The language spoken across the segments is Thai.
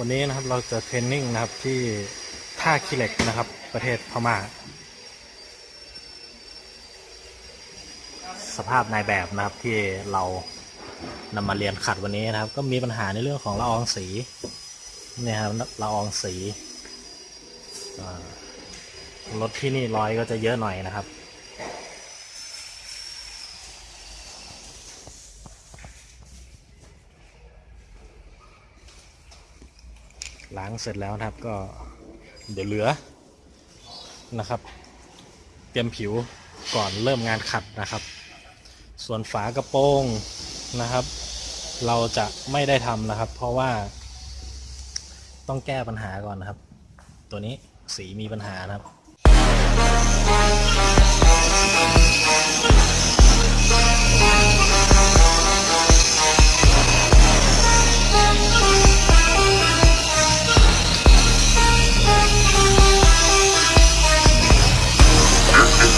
วันนี้นะครับเราจะเทรนนิ่งนะครับที่ท่าคิเหล็กนะครับ ประเทศพมา่าสภาพนายแบบนะครับที่เรานำมาเรียนขัดวันนี้นะครับ ก็มีปัญหาในเรื่องของละอองสีเนี่ยครับละอองสี รถที่นี่ร้อยก็จะเยอะหน่อยนะครับล้างเสร็จแล้วนะครับก็เดี๋ยวเหลือนะครับเตรียมผิวก่อนเริ่มงานขัดนะครับส่วนฝากระโปรงนะครับเราจะไม่ได้ทำนะครับเพราะว่าต้องแก้ปัญหาก่อนนะครับ ตัวนี้สีมีปัญหานะครับ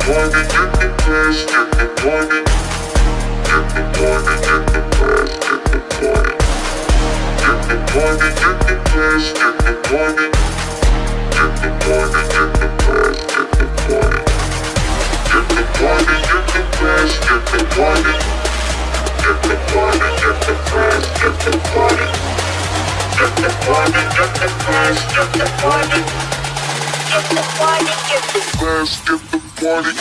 pointed, get the press, get the pointed. Get the pointed, get the party, get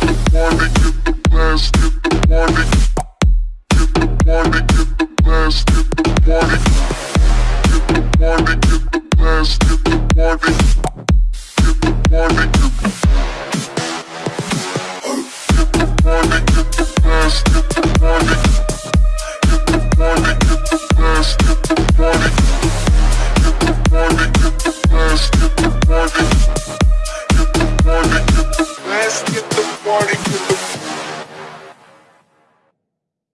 the party.